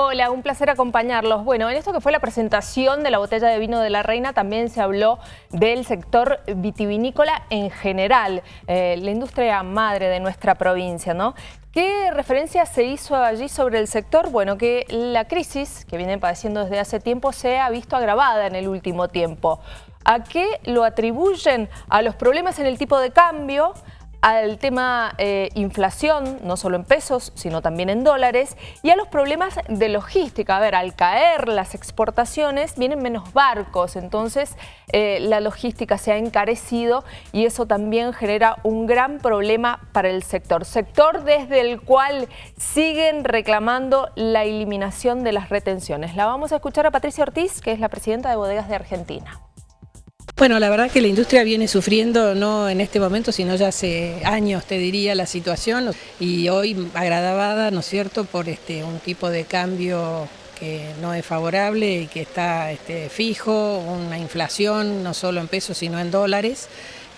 Hola, un placer acompañarlos. Bueno, en esto que fue la presentación de la botella de vino de la reina también se habló del sector vitivinícola en general, eh, la industria madre de nuestra provincia, ¿no? ¿Qué referencia se hizo allí sobre el sector? Bueno, que la crisis que viene padeciendo desde hace tiempo se ha visto agravada en el último tiempo. ¿A qué lo atribuyen? A los problemas en el tipo de cambio, al tema eh, inflación, no solo en pesos, sino también en dólares, y a los problemas de logística. A ver, al caer las exportaciones, vienen menos barcos, entonces eh, la logística se ha encarecido y eso también genera un gran problema para el sector. Sector desde el cual siguen reclamando la eliminación de las retenciones. La vamos a escuchar a Patricia Ortiz, que es la presidenta de Bodegas de Argentina. Bueno, la verdad que la industria viene sufriendo, no en este momento, sino ya hace años, te diría, la situación. Y hoy agradabada, ¿no es cierto?, por este, un tipo de cambio que no es favorable y que está este, fijo, una inflación no solo en pesos, sino en dólares,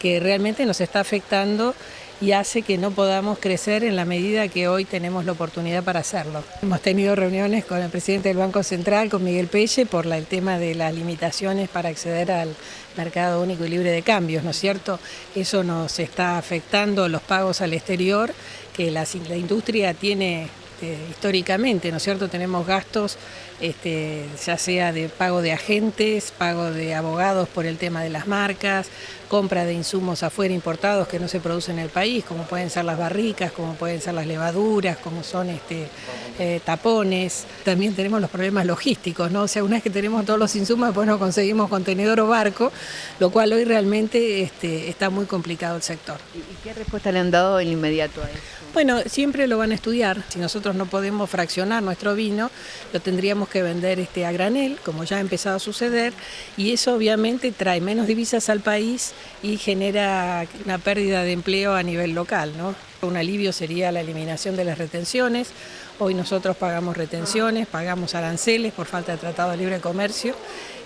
que realmente nos está afectando y hace que no podamos crecer en la medida que hoy tenemos la oportunidad para hacerlo. Hemos tenido reuniones con el presidente del Banco Central, con Miguel Pelle, por el tema de las limitaciones para acceder al mercado único y libre de cambios, ¿no es cierto? Eso nos está afectando los pagos al exterior, que la, industria tiene este, históricamente, ¿no es cierto? Tenemos gastos, este, ya sea de pago de agentes, pago de abogados por el tema de las marcas, compra de insumos afuera importados que no se producen en el país, como pueden ser las barricas, como pueden ser las levaduras, como son este, eh, tapones. También tenemos los problemas logísticos, ¿no? O sea, una vez que tenemos todos los insumos, después no conseguimos contenedor o barco, lo cual hoy realmente este, está muy complicado el sector. ¿Y qué respuesta le han dado en inmediato a eso? Bueno, siempre lo van a estudiar. Si nosotros no podemos fraccionar nuestro vino, lo tendríamos que vender este, a granel, como ya ha empezado a suceder, y eso obviamente trae menos divisas al país y genera una pérdida de empleo a nivel local. ¿no? Un alivio sería la eliminación de las retenciones. Hoy nosotros pagamos retenciones, pagamos aranceles por falta de tratado de libre comercio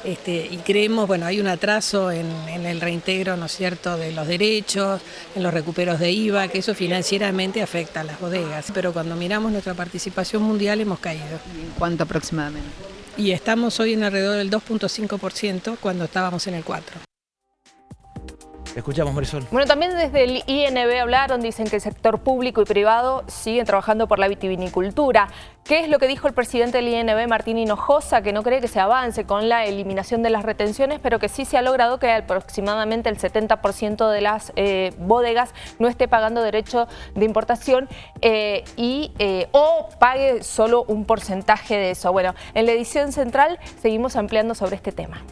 este, y creemos, bueno, hay un atraso en, en, el reintegro, ¿no es cierto?, de los derechos, en los recuperos de IVA, que eso financieramente afecta a las bodegas. Pero cuando miramos nuestra participación mundial hemos caído. ¿En cuánto aproximadamente? Y estamos hoy en alrededor del 2.5% cuando estábamos en el 4%. Escuchamos, Marisol. Bueno, también desde el INB hablaron, dicen que el sector público y privado siguen trabajando por la vitivinicultura. ¿Qué es lo que dijo el presidente del INB, Martín Hinojosa, que no cree que se avance con la eliminación de las retenciones, pero que sí se ha logrado que aproximadamente el 70% de las eh, bodegas no esté pagando derecho de importación eh, y, eh, o pague solo un porcentaje de eso? Bueno, en la edición central seguimos ampliando sobre este tema.